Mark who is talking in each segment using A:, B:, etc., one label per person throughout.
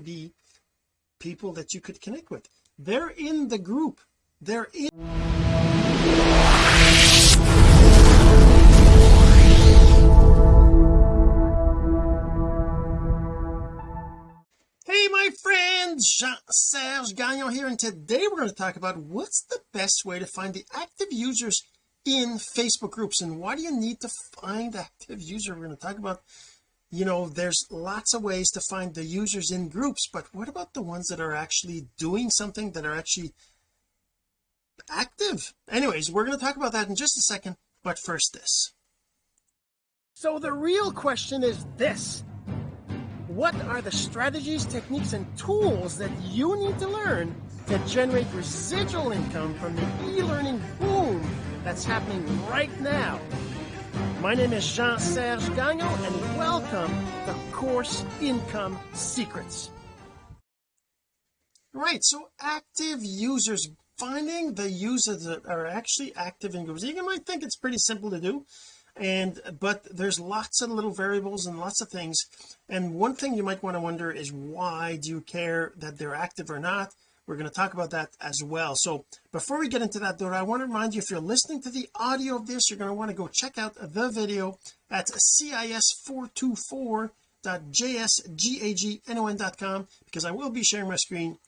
A: be people that you could connect with. They're in the group. They're in hey my friends Jean-Serge Gagnon here and today we're going to talk about what's the best way to find the active users in Facebook groups and why do you need to find active user we're going to talk about you know there's lots of ways to find the users in groups but what about the ones that are actually doing something that are actually active? Anyways we're going to talk about that in just a second but first this. So the real question is this. What are the strategies techniques and tools that you need to learn to generate residual income from the e-learning boom that's happening right now my name is Jean-Serge Gagnon and welcome to Course Income Secrets. Right so active users finding the users that are actually active in groups. You might think it's pretty simple to do and but there's lots of little variables and lots of things and one thing you might want to wonder is why do you care that they're active or not we're going to talk about that as well. So before we get into that though I want to remind you if you're listening to the audio of this you're going to want to go check out the video at cis424.jsgagnon.com because I will be sharing my screen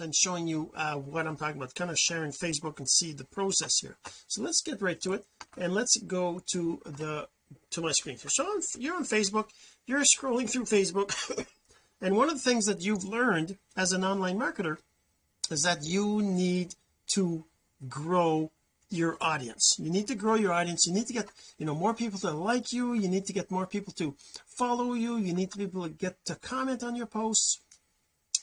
A: and showing you uh, what I'm talking about kind of sharing Facebook and see the process here. So let's get right to it and let's go to the to my screen. So on, you're on Facebook you're scrolling through Facebook and one of the things that you've learned as an online marketer is that you need to grow your audience. You need to grow your audience. You need to get you know more people to like you. You need to get more people to follow you. You need to be able to get to comment on your posts.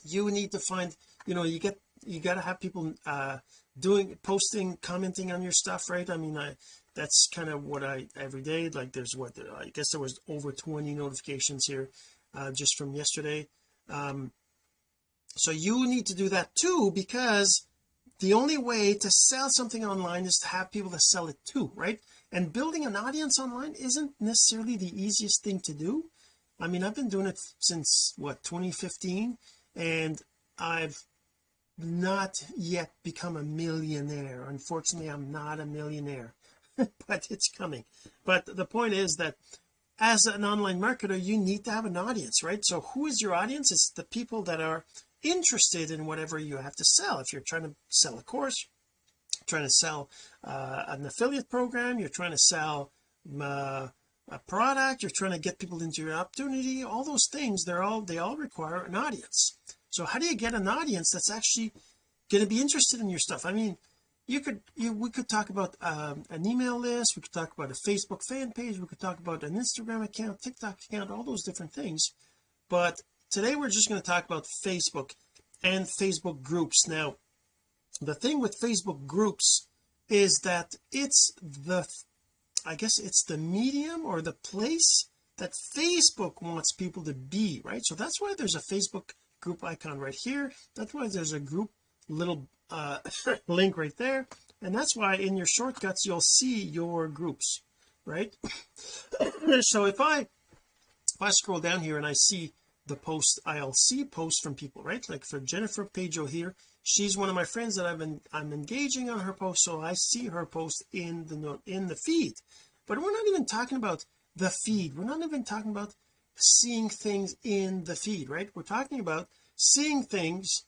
A: You need to find you know you get you got to have people uh doing posting commenting on your stuff right? I mean I that's kind of what I every day like there's what I guess there was over 20 notifications here uh just from yesterday. Um so you need to do that too because the only way to sell something online is to have people to sell it to right? And building an audience online isn't necessarily the easiest thing to do. I mean I've been doing it since what 2015 and I've not yet become a millionaire. Unfortunately I'm not a millionaire but it's coming. But the point is that as an online marketer you need to have an audience right? So who is your audience? It's the people that are interested in whatever you have to sell. If you're trying to sell a course trying to sell uh, an affiliate program you're trying to sell uh, a product you're trying to get people into your opportunity all those things they're all they all require an audience. So how do you get an audience that's actually going to be interested in your stuff? I mean you could you we could talk about um, an email list we could talk about a Facebook fan page we could talk about an Instagram account TikTok account all those different things. But today we're just going to talk about Facebook and Facebook groups. Now the thing with Facebook groups is that it's the I guess it's the medium or the place that Facebook wants people to be right? So that's why there's a Facebook group icon right here. That's why there's a group little uh link right there. And that's why in your shortcuts you'll see your groups right? So if I if I scroll down here and I see the post I'll see posts from people right? Like for Jennifer Pajo here she's one of my friends that I've been I'm engaging on her post so I see her post in the in the feed. But we're not even talking about the feed. We're not even talking about seeing things in the feed right? We're talking about seeing things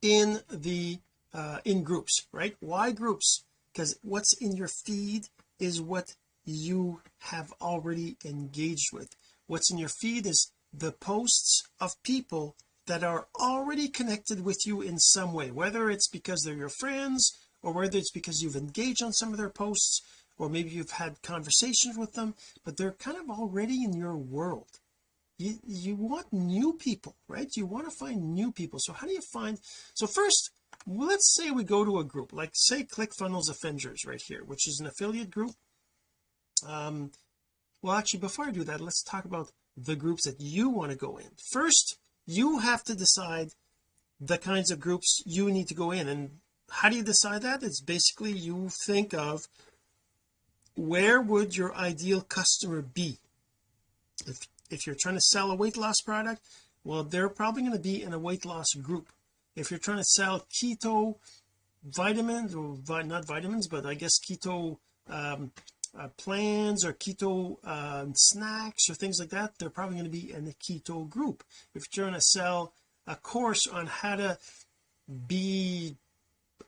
A: in the uh in groups right? Why groups? Because what's in your feed is what you have already engaged with. What's in your feed is the posts of people that are already connected with you in some way whether it's because they're your friends or whether it's because you've engaged on some of their posts or maybe you've had conversations with them but they're kind of already in your world. You you want new people right? You want to find new people. So how do you find so first let's say we go to a group like say ClickFunnels Avengers right here which is an affiliate group. Um well actually before I do that let's talk about the groups that you want to go in. First you have to decide the kinds of groups you need to go in. And how do you decide that? It's basically you think of where would your ideal customer be? If if you're trying to sell a weight loss product well they're probably going to be in a weight loss group. If you're trying to sell keto vitamins or vi not vitamins but I guess keto um, uh, plans or keto uh, snacks or things like that they're probably going to be in the keto group. If you're trying to sell a course on how to be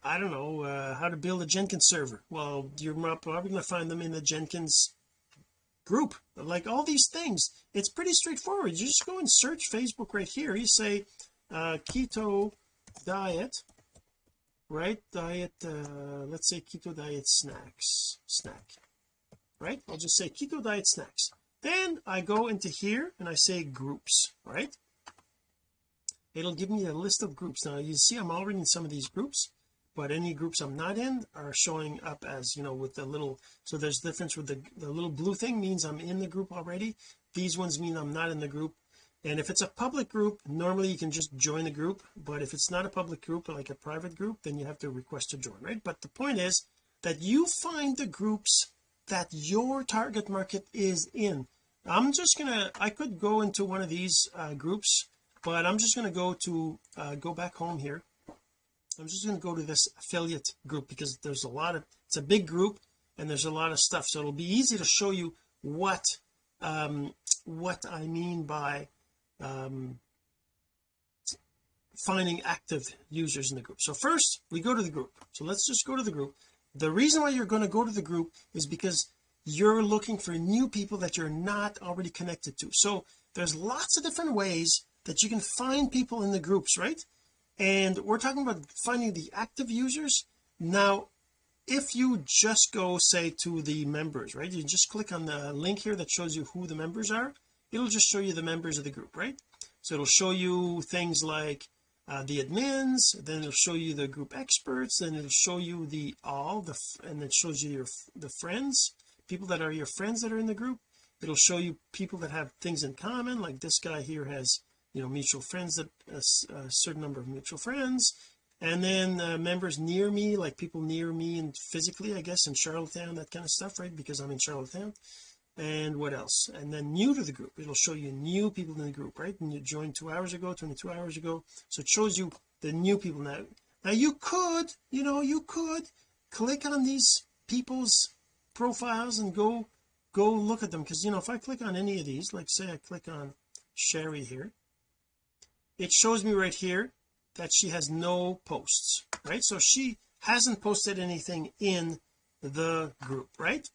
A: I don't know uh, how to build a Jenkins server well you're probably going to find them in the Jenkins group. Like all these things it's pretty straightforward. You just go and search Facebook right here. You say uh, keto diet right? Diet uh, let's say keto diet snacks snack right? I'll just say keto diet snacks. Then I go into here and I say groups right? It'll give me a list of groups. Now you see I'm already in some of these groups but any groups I'm not in are showing up as you know with the little so there's difference with the, the little blue thing means I'm in the group already. These ones mean I'm not in the group. And if it's a public group normally you can just join the group but if it's not a public group like a private group then you have to request to join right? But the point is that you find the groups that your target market is in. I'm just gonna I could go into one of these uh, groups but I'm just going to go to uh, go back home here. I'm just going to go to this affiliate group because there's a lot of it's a big group and there's a lot of stuff. So it'll be easy to show you what um what I mean by um finding active users in the group. So first we go to the group. So let's just go to the group the reason why you're going to go to the group is because you're looking for new people that you're not already connected to. So there's lots of different ways that you can find people in the groups right? And we're talking about finding the active users. Now if you just go say to the members right? You just click on the link here that shows you who the members are. It'll just show you the members of the group right? So it'll show you things like uh, the admins then it'll show you the group experts then it'll show you the all the and it shows you your the friends people that are your friends that are in the group. It'll show you people that have things in common like this guy here has you know mutual friends that a, certain number of mutual friends. And then uh, members near me like people near me and physically I guess in Charlottetown that kind of stuff right? Because I'm in Charlottetown and what else? And then new to the group. It'll show you new people in the group right? And you joined two hours ago 22 hours ago. So it shows you the new people now. Now you could you know you could click on these people's profiles and go go look at them. Because you know if I click on any of these like say I click on Sherry here it shows me right here that she has no posts right? So she hasn't posted anything in the group right?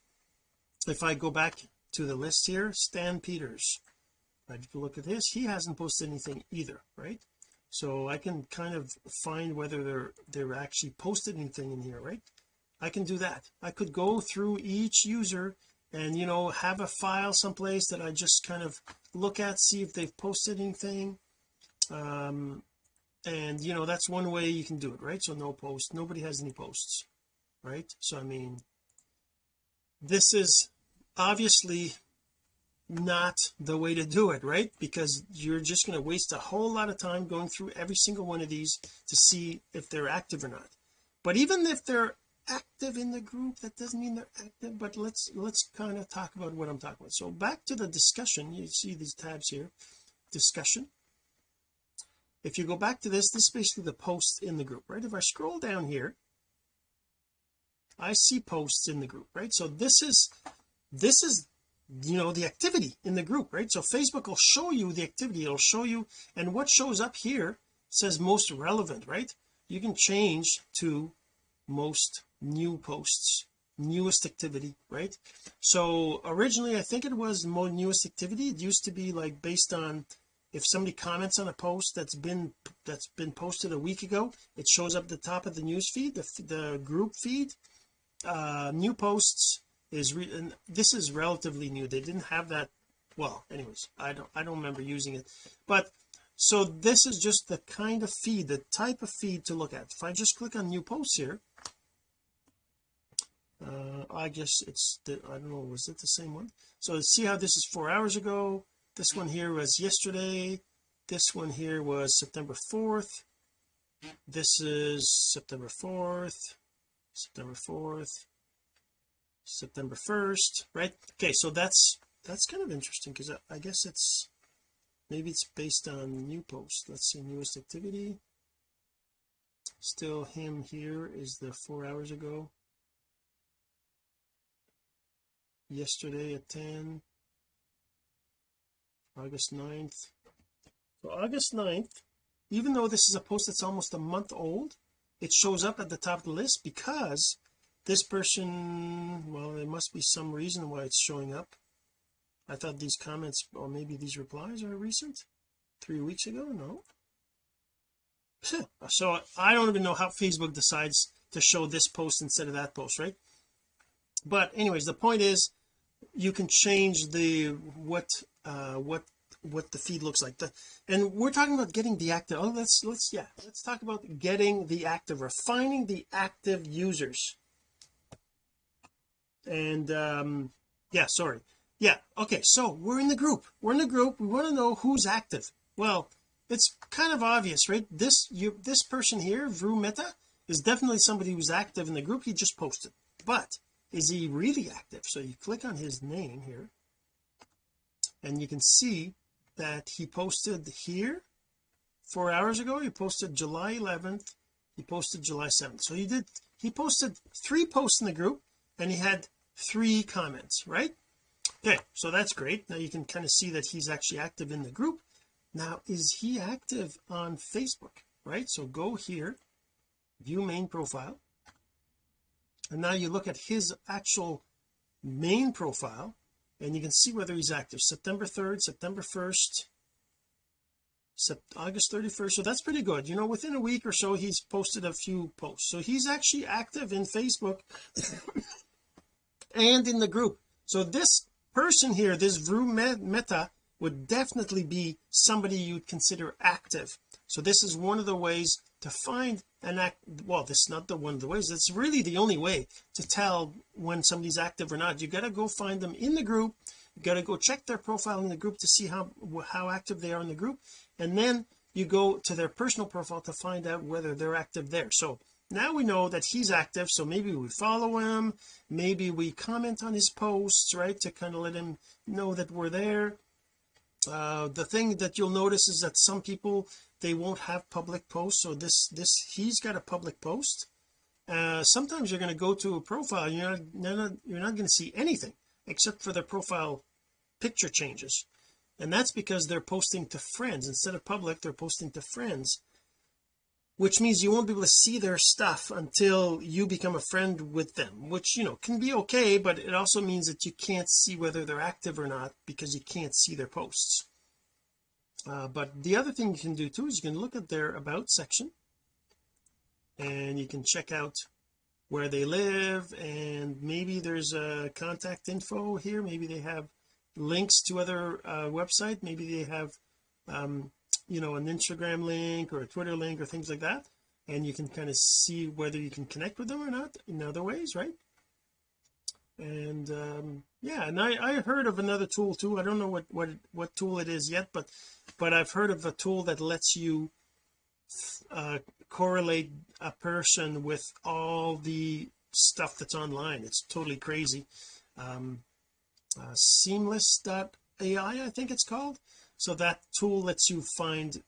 A: If I go back to the list here Stan Peters. You look at this he hasn't posted anything either right? So I can kind of find whether they're they're actually posted anything in here right? I can do that. I could go through each user and you know have a file someplace that I just kind of look at see if they've posted anything. Um and you know that's one way you can do it right? So no post nobody has any posts right? So I mean this is obviously not the way to do it right? Because you're just going to waste a whole lot of time going through every single one of these to see if they're active or not. But even if they're active in the group that doesn't mean they're active but let's let's kind of talk about what I'm talking about. So back to the discussion you see these tabs here. Discussion. If you go back to this this is basically the posts in the group right? If I scroll down here I see posts in the group right? So this is this is you know the activity in the group right? So Facebook will show you the activity. It'll show you and what shows up here says most relevant right? You can change to most new posts newest activity right? So originally I think it was most newest activity. It used to be like based on if somebody comments on a post that's been that's been posted a week ago it shows up the top of the news feed the, the group feed. Uh new posts is and this is relatively new. They didn't have that well anyways I don't I don't remember using it. But so this is just the kind of feed the type of feed to look at. If I just click on new posts here uh I guess it's the I don't know was it the same one? So see how this is four hours ago? This one here was yesterday. This one here was September 4th this is September 4th September 4th September 1st right? Okay so that's that's kind of interesting because I, I, guess it's maybe it's based on new post let's see newest activity. Still him here is the four hours ago. Yesterday at 10 August 9th so August 9th even though this is a post that's almost a month old it shows up at the top of the list because this person well there must be some reason why it's showing up. I thought these comments or maybe these replies are recent? Three weeks ago? No. So I don't even know how Facebook decides to show this post instead of that post right? But anyways the point is you can change the what uh what what the feed looks like. The, and we're talking about getting the active oh let's let's yeah let's talk about getting the active refining the active users and um yeah sorry. Yeah okay so we're in the group. We're in the group. We want to know who's active. Well it's kind of obvious right? This you this person here Vru Meta is definitely somebody who's active in the group. He just posted. But is he really active? So you click on his name here and you can see that he posted here four hours ago. He posted July 11th he posted July 7th so he did he posted three posts in the group and he had three comments right? Okay so that's great. Now you can kind of see that he's actually active in the group. Now is he active on Facebook right? So go here view main profile. And now you look at his actual main profile and you can see whether he's active. September 3rd September 1st August 31st so that's pretty good. You know within a week or so he's posted a few posts. So he's actually active in Facebook and in the group. So this person here this Vru Meta would definitely be somebody you'd consider active. So this is one of the ways to find an act well this is not the one of the ways it's really the only way to tell when somebody's active or not. You got to go find them in the group you got to go check their profile in the group to see how how active they are in the group and then you go to their personal profile to find out whether they're active there. So now we know that he's active so maybe we follow him. Maybe we comment on his posts right to kind of let him know that we're there. Uh, the thing that you'll notice is that some people they won't have public posts so this this he's got a public post. Uh sometimes you're going to go to a profile you're not, you're not you're not going to see anything except for their profile picture changes. And that's because they're posting to friends. Instead of public they're posting to friends which means you won't be able to see their stuff until you become a friend with them which you know can be okay but it also means that you can't see whether they're active or not because you can't see their posts. Uh, but the other thing you can do too is you can look at their about section and you can check out where they live and maybe there's a contact info here. Maybe they have links to other uh, website. Maybe they have um you know an Instagram link or a Twitter link or things like that and you can kind of see whether you can connect with them or not in other ways right? And um yeah and I I heard of another tool too. I don't know what what what tool it is yet but but I've heard of a tool that lets you uh correlate a person with all the stuff that's online. It's totally crazy. Um uh, seamless.ai I think it's called so that tool lets you find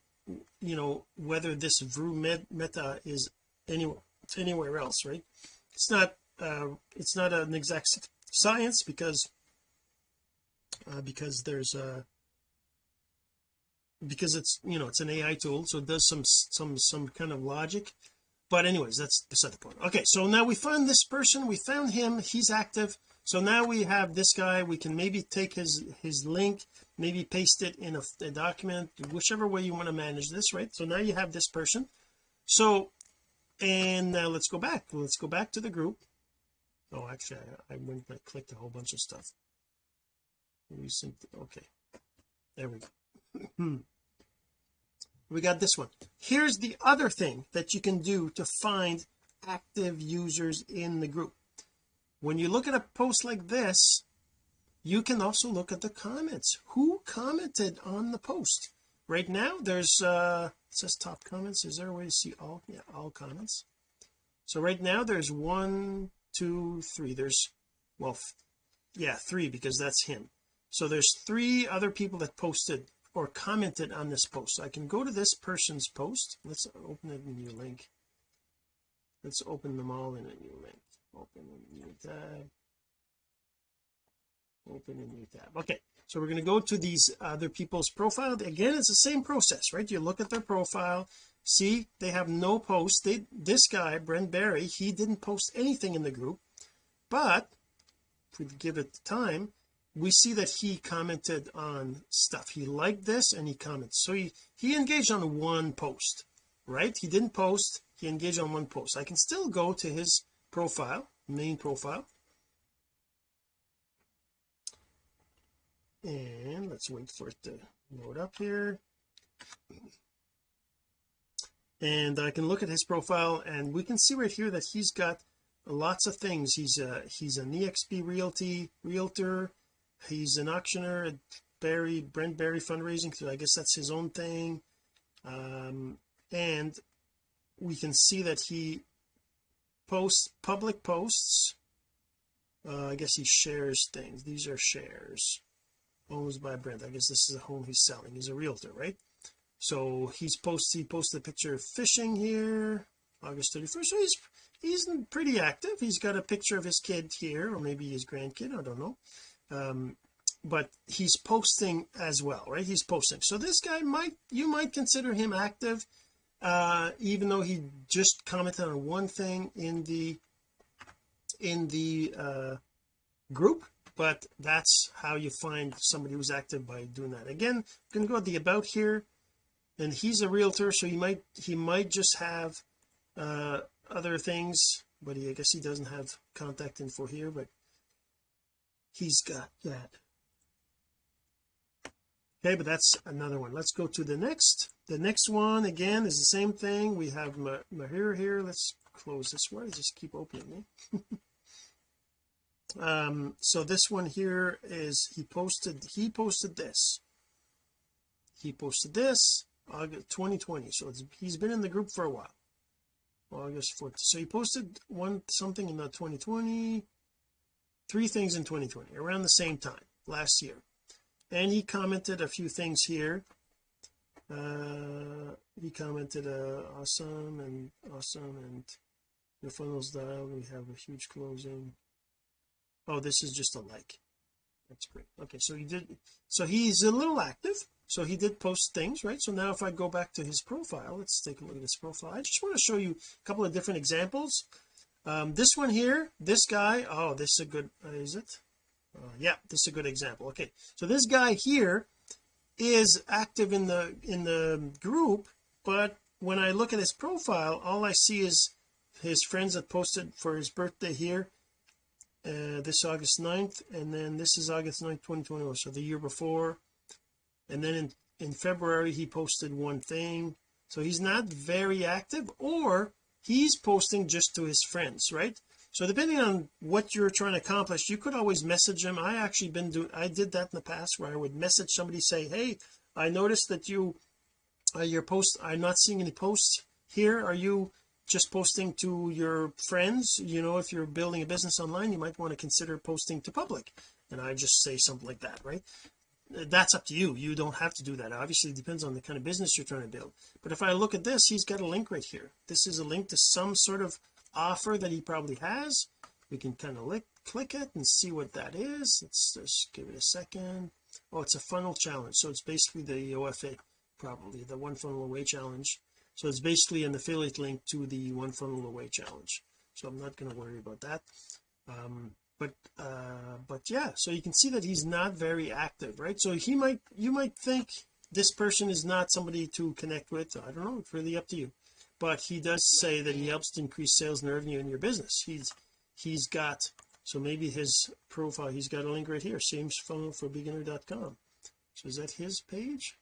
A: you know whether this Vru meta is anywhere anywhere else right? It's not uh it's not an exact science because uh, because there's a because it's you know it's an AI tool so it does some some some kind of logic. But anyways that's beside the point. Okay so now we found this person we found him he's active. So now we have this guy we can maybe take his his link maybe paste it in a, a document whichever way you want to manage this right? So now you have this person. So and now let's go back. Let's go back to the group. Oh actually I, I went I clicked a whole bunch of stuff. Recent okay. There we go. Hmm. we got this one. Here's the other thing that you can do to find active users in the group. When you look at a post like this you can also look at the comments. Who commented on the post? Right now there's uh it says top comments. Is there a way to see all yeah all comments? So right now there's one two three. There's well yeah three because that's him. So there's three other people that posted or commented on this post. So I can go to this person's post. Let's open it in a new link. Let's open them all in a new link. Open a new tab open a new tab. Okay so we're going to go to these other people's profile. Again it's the same process right? You look at their profile see they have no posts they this guy Brent Barry he didn't post anything in the group but if we give it time we see that he commented on stuff. He liked this and he commented. So he he engaged on one post right? He didn't post he engaged on one post. I can still go to his profile main profile and let's wait for it to load up here. And I can look at his profile and we can see right here that he's got lots of things. He's a he's an exp realty realtor. He's an auctioneer at Barry Brent Barry fundraising so I guess that's his own thing. Um and we can see that he posts public posts. Uh, I guess he shares things. These are shares owns by Brent I guess this is a home he's selling. He's a realtor right? So he's posted he posted a picture of fishing here August 31st so he's he's pretty active. He's got a picture of his kid here or maybe his grandkid I don't know. Um but he's posting as well right? He's posting. So this guy might you might consider him active uh even though he just commented on one thing in the in the uh group but that's how you find somebody who's active by doing that. Again you can go to the about here and he's a realtor so he might he might just have uh other things but he I guess he doesn't have contact info here but he's got that. Okay but that's another one. Let's go to the next. The next one again is the same thing. We have Mahir here. Let's close this one just keep opening eh? um so this one here is he posted he posted this. He posted this August 2020 so it's he's been in the group for a while. August 4th so he posted one something in the 2020 three things in 2020 around the same time last year. And he commented a few things here. Uh he commented uh awesome and awesome and the funnels dialed we have a huge closing oh this is just a like. That's great. Okay so he did so he's a little active. So he did post things right? So now if I go back to his profile let's take a look at his profile. I just want to show you a couple of different examples. Um this one here this guy oh this is a good uh, is it? Uh, yeah this is a good example. Okay so this guy here is active in the in the group but when I look at his profile all I see is his friends that posted for his birthday here uh, this August 9th and then this is August 9th 2021 so the year before. And then in in February he posted one thing. So he's not very active or he's posting just to his friends right? So depending on what you're trying to accomplish you could always message him. I actually been doing I did that in the past where I would message somebody say hey I noticed that you uh, your post I'm not seeing any posts here. Are you just posting to your friends you know if you're building a business online you might want to consider posting to public. And I just say something like that right? That's up to you. You don't have to do that. Obviously it depends on the kind of business you're trying to build. But if I look at this he's got a link right here. This is a link to some sort of offer that he probably has. We can kind of lick, click it and see what that is. Let's just give it a second. Oh it's a funnel challenge. So it's basically the OFA probably the one funnel away challenge so it's basically an affiliate link to the one funnel away challenge. So I'm not going to worry about that. Um but uh but yeah so you can see that he's not very active right? So he might you might think this person is not somebody to connect with. I don't know it's really up to you. But he does say that he helps to increase sales and revenue in your business. He's he's got so maybe his profile he's got a link right here James funnel for beginner.com so is that his page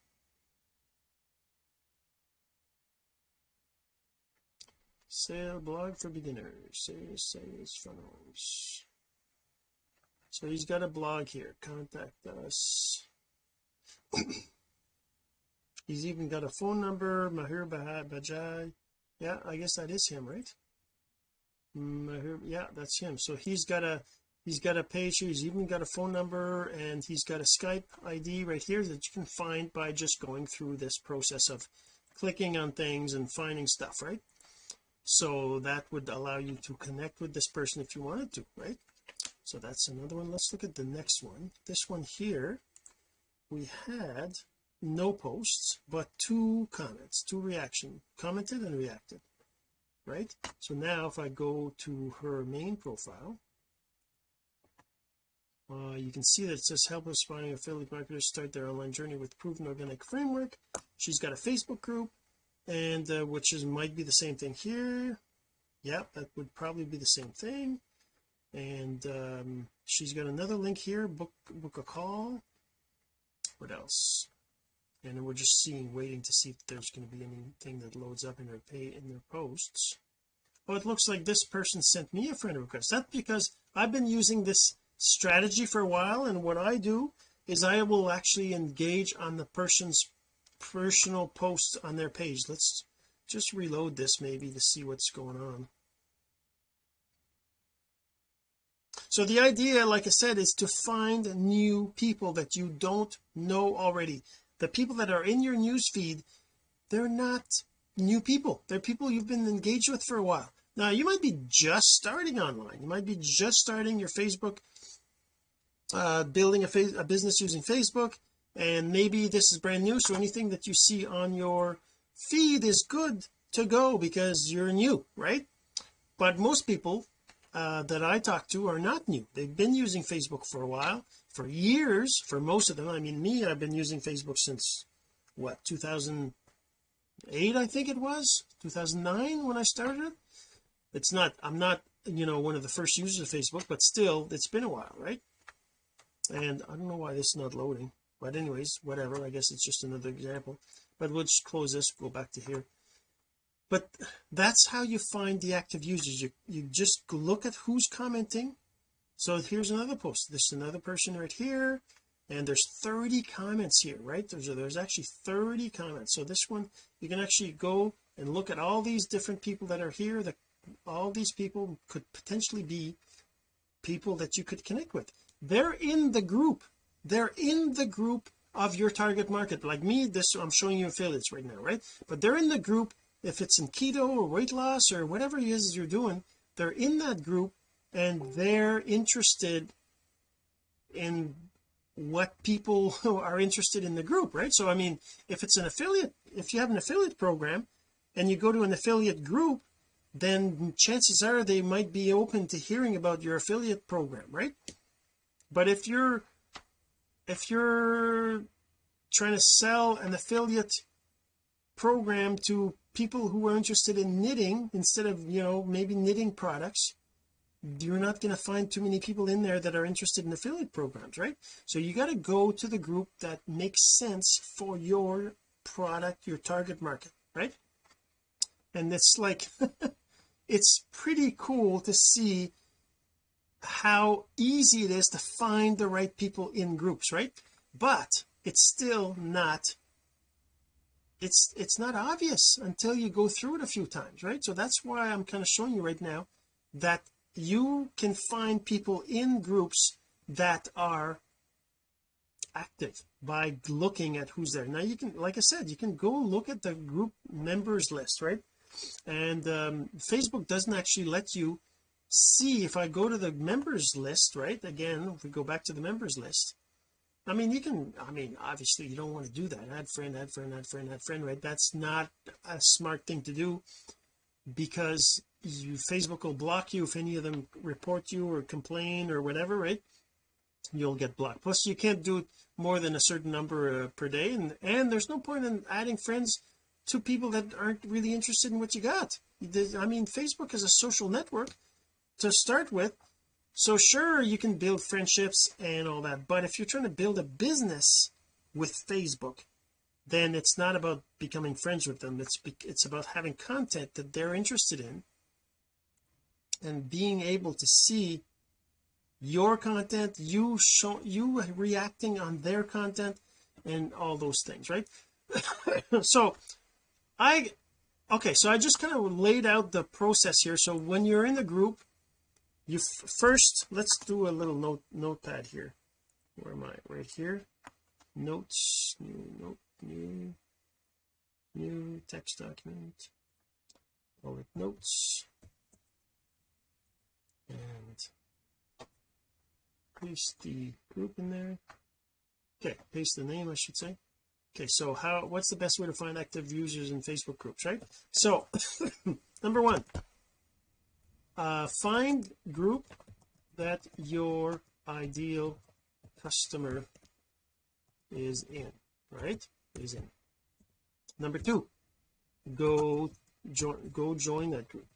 A: sale blog for beginners. Sales sales funnels. So he's got a blog here. Contact us. He's even got a phone number. Mahir Bajai yeah I guess that is him right? Mahir yeah that's him. So he's got a he's got a page here. He's even got a phone number and he's got a Skype ID right here that you can find by just going through this process of clicking on things and finding stuff right so that would allow you to connect with this person if you wanted to right? So that's another one. Let's look at the next one. This one here we had no posts but two comments two reaction commented and reacted right? So now if I go to her main profile uh, you can see that it says help aspiring affiliate marketers start their online journey with proven organic framework. She's got a Facebook group and uh, which is might be the same thing here. Yeah that would probably be the same thing. And um, she's got another link here book book a call. What else? And we're just seeing waiting to see if there's going to be anything that loads up in their pay in their posts. Oh it looks like this person sent me a friend request. That's because I've been using this strategy for a while and what I do is I will actually engage on the person's personal posts on their page. Let's just reload this maybe to see what's going on. So the idea like I said is to find new people that you don't know already. The people that are in your news feed they're not new people. They're people you've been engaged with for a while. Now you might be just starting online. You might be just starting your Facebook uh building a, a business using Facebook and maybe this is brand new so anything that you see on your feed is good to go because you're new right? But most people uh, that I talk to are not new. They've been using Facebook for a while for years for most of them. I mean me I've been using Facebook since what 2008 I think it was? 2009 when I started? It's not I'm not you know one of the first users of Facebook but still it's been a while right? And I don't know why this is not loading but anyways whatever I guess it's just another example. But we'll just close this go back to here. But that's how you find the active users. You you just look at who's commenting. So here's another post. There's another person right here and there's 30 comments here right? There's there's actually 30 comments. So this one you can actually go and look at all these different people that are here that all these people could potentially be people that you could connect with. They're in the group they're in the group of your target market. Like me this I'm showing you affiliates right now right? But they're in the group if it's in keto or weight loss or whatever it is you're doing they're in that group and they're interested in what people are interested in the group right? So I mean if it's an affiliate if you have an affiliate program and you go to an affiliate group then chances are they might be open to hearing about your affiliate program right? But if you're if you're trying to sell an affiliate program to people who are interested in knitting instead of you know maybe knitting products you're not going to find too many people in there that are interested in affiliate programs right? So you got to go to the group that makes sense for your product your target market right? And it's like it's pretty cool to see how easy it is to find the right people in groups right? But it's still not it's it's not obvious until you go through it a few times right? So that's why I'm kind of showing you right now that you can find people in groups that are active by looking at who's there. Now you can like I said you can go look at the group members list right? And um, Facebook doesn't actually let you see if I go to the members list right? Again if we go back to the members list. I mean you can I mean obviously you don't want to do that. Add friend add friend add friend add friend right? That's not a smart thing to do because you Facebook will block you if any of them report you or complain or whatever right? You'll get blocked. Plus you can't do more than a certain number uh, per day. And and there's no point in adding friends to people that aren't really interested in what you got. I mean Facebook is a social network to start with so sure you can build friendships and all that but if you're trying to build a business with Facebook then it's not about becoming friends with them. It's it's about having content that they're interested in and being able to see your content you show you reacting on their content and all those things right? So I okay so I just kind of laid out the process here. So when you're in the group you first let's do a little note notepad here. Where am I? Right here. Notes new note new new text document. Call it notes. And paste the group in there. Okay paste the name I should say. Okay so how what's the best way to find active users in Facebook groups right? So number one uh find group that your ideal customer is in right? Is in. Number two go join go join that group.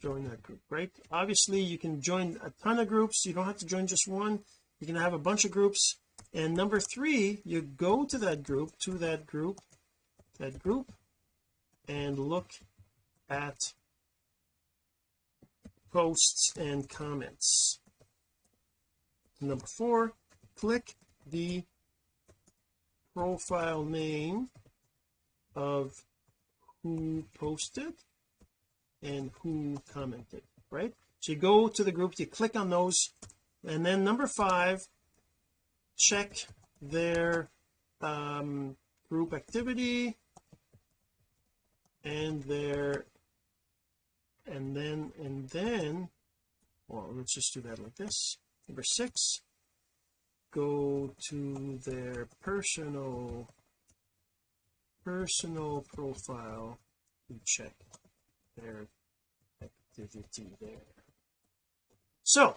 A: Join that group right? Obviously you can join a ton of groups. You don't have to join just one. You can have a bunch of groups. And number three you go to that group to that group that group and look at posts and comments. Number four click the profile name of who posted and who commented right? So you go to the group you click on those and then number five check their um, group activity and their and then and then well let's just do that like this. Number six go to their personal personal profile to check their activity there. So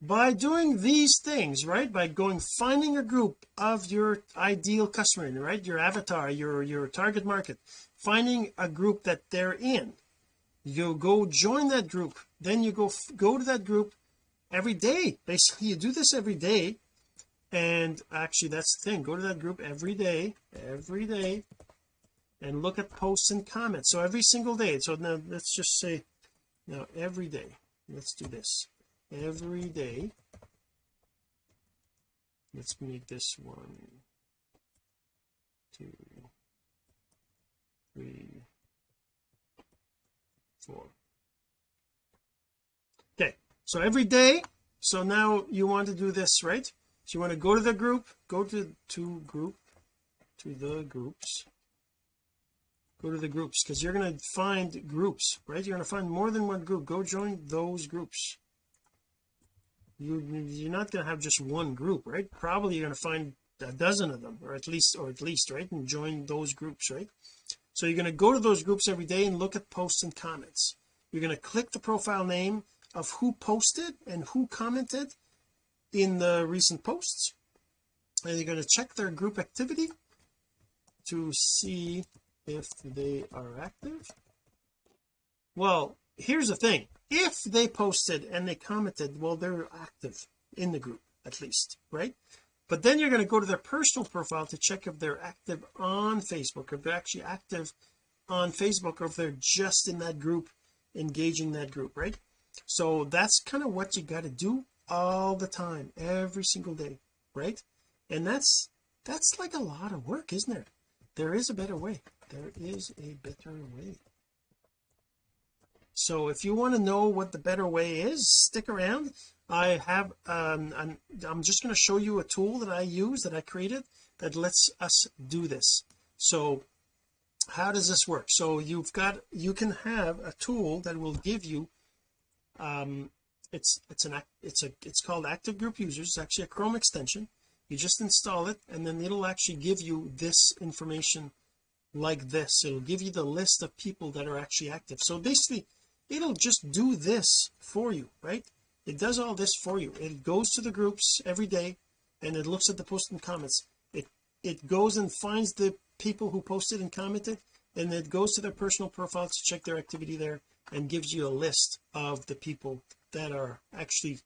A: by doing these things right by going finding a group of your ideal customer right your avatar your your target market finding a group that they're in you go join that group. Then you go go to that group every day. Basically you do this every day. And actually that's the thing. Go to that group every day every day and look at posts and comments. So every single day. So now let's just say now every day let's do this. Every day let's make this one two three four okay so every day so now you want to do this right? So you want to go to the group go to to group to the groups. Go to the groups because you're going to find groups right? You're going to find more than one group. Go join those groups. You you're not going to have just one group right? Probably you're going to find a dozen of them or at least or at least right? And join those groups right so you're going to go to those groups every day and look at posts and comments. You're going to click the profile name of who posted and who commented in the recent posts. And you're going to check their group activity to see if they are active. Well here's the thing. If they posted and they commented well they're active in the group at least right but then you're going to go to their personal profile to check if they're active on Facebook if they're actually active on Facebook or if they're just in that group engaging that group right? So that's kind of what you got to do all the time every single day right? And that's that's like a lot of work isn't there there is a better way. There is a better way. So if you want to know what the better way is stick around I have um I'm, I'm just going to show you a tool that I use that I created that lets us do this. So how does this work? So you've got you can have a tool that will give you um it's it's an it's a it's called active group users. It's actually a Chrome extension. You just install it and then it'll actually give you this information like this. It'll give you the list of people that are actually active. So basically it'll just do this for you right it does all this for you. It goes to the groups every day and it looks at the post and comments. It it goes and finds the people who posted and commented and it goes to their personal profiles to check their activity there and gives you a list of the people that are actually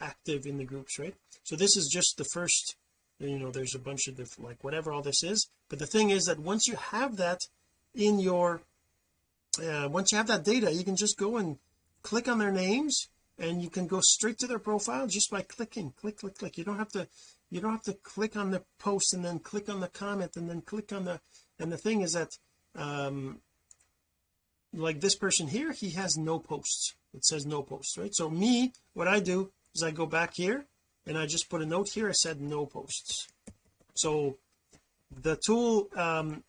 A: active in the groups right? So this is just the first you know there's a bunch of different like whatever all this is. But the thing is that once you have that in your uh, once you have that data you can just go and click on their names and you can go straight to their profile just by clicking click click click. You don't have to you don't have to click on the post and then click on the comment and then click on the and the thing is that um like this person here he has no posts. It says no posts right? So me what I do is I go back here and I just put a note here I said no posts. So the tool um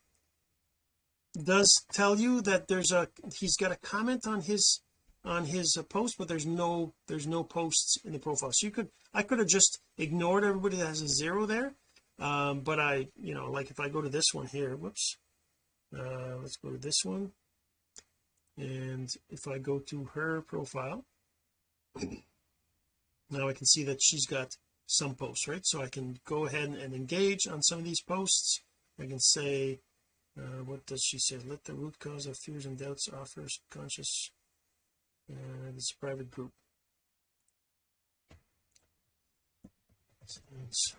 A: does tell you that there's a he's got a comment on his on his uh, post but there's no there's no posts in the profile. So you could I could have just ignored everybody that has a zero there um but I you know like if I go to this one here whoops uh let's go to this one. And if I go to her profile now I can see that she's got some posts right? So I can go ahead and engage on some of these posts. I can say uh, what does she say? Let the root cause of fears and doubts offer conscious uh, this private group. Sounds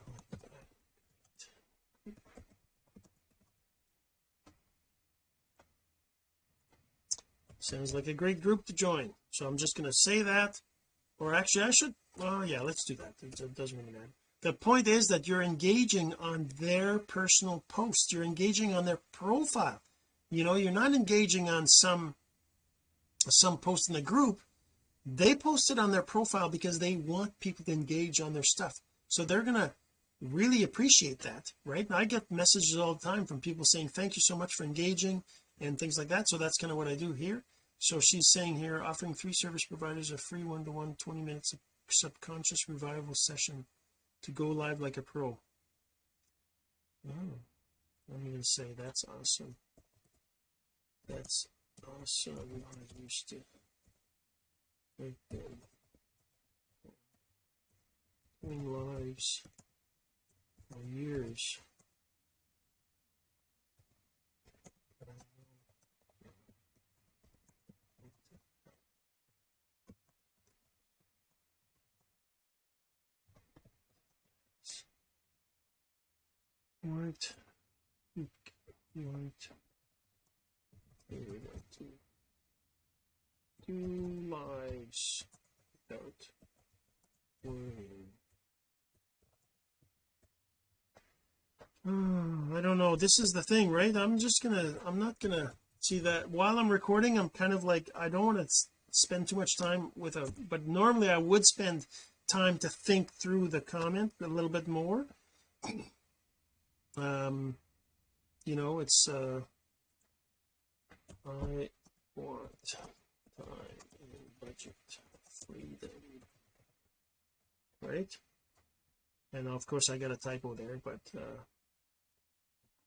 A: sounds like a great group to join. So I'm just going to say that or actually I should oh yeah let's do that. It, it doesn't really matter. The point is that you're engaging on their personal posts you're engaging on their profile. You know you're not engaging on some some post in the group they post it on their profile because they want people to engage on their stuff. So they're gonna really appreciate that right? I get messages all the time from people saying thank you so much for engaging and things like that. So that's kind of what I do here. So she's saying here offering three service providers a free one-to-one 20 minutes of subconscious revival session to go live like a pro. Oh I'm gonna say that's awesome. That's awesome I used to right there lives for years right. Right we go to do lives. Without worrying I don't know. This is the thing right? I'm just gonna I'm not gonna see that. While I'm recording I'm kind of like I don't want to spend too much time with a but normally I would spend time to think through the comment a little bit more. Um you know it's uh I want time and budget freedom right? And of course I got a typo there but uh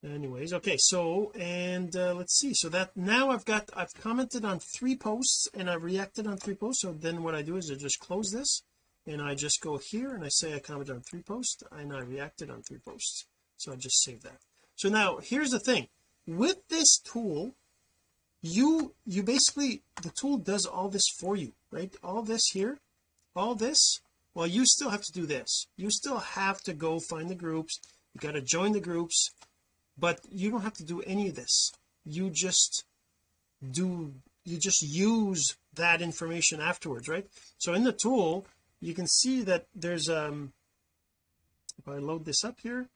A: anyways okay so and uh, let's see. So that now I've got I've commented on three posts and I've reacted on three posts. So then what I do is I just close this and I just go here and I say I commented on three posts and I reacted on three posts. So I just save that. So now here's the thing. With this tool you you basically the tool does all this for you right? All this here all this well you still have to do this. You still have to go find the groups. You got to join the groups but you don't have to do any of this. You just do you just use that information afterwards right? So in the tool you can see that there's um if I load this up here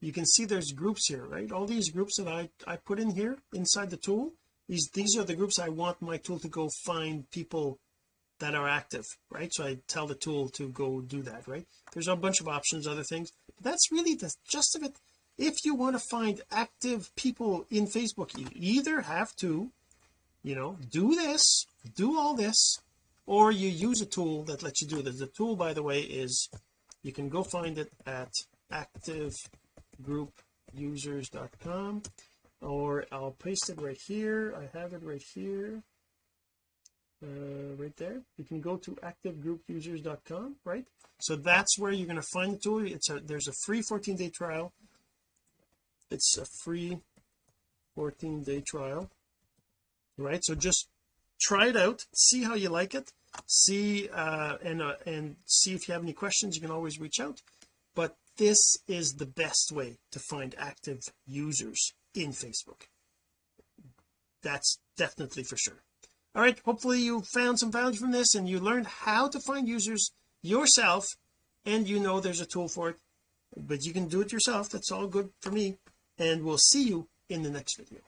A: you can see there's groups here right? All these groups that I I put in here inside the tool these these are the groups I want my tool to go find people that are active right? So I tell the tool to go do that right? There's a bunch of options other things. But that's really the gist of it. If you want to find active people in Facebook you either have to you know do this do all this or you use a tool that lets you do this the tool by the way is you can go find it at active groupusers.com or I'll paste it right here. I have it right here uh, right there. You can go to activegroupusers.com right? So that's where you're going to find the tool. It's a there's a free 14 day trial. It's a free 14 day trial right? So just try it out see how you like it see uh and uh, and see if you have any questions. You can always reach out this is the best way to find active users in Facebook. That's definitely for sure. All right hopefully you found some value from this and you learned how to find users yourself and you know there's a tool for it but you can do it yourself. That's all good for me and we'll see you in the next video.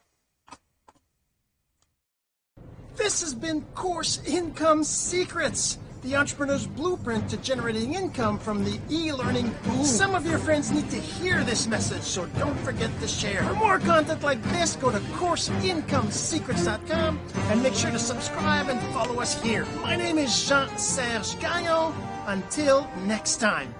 A: This has been course income secrets the entrepreneur's blueprint to generating income from the e-learning boom. Some of your friends need to hear this message, so don't forget to share. For more content like this, go to CourseIncomeSecrets.com and make sure to subscribe and follow us here. My name is Jean-Serge Gagnon. Until next time.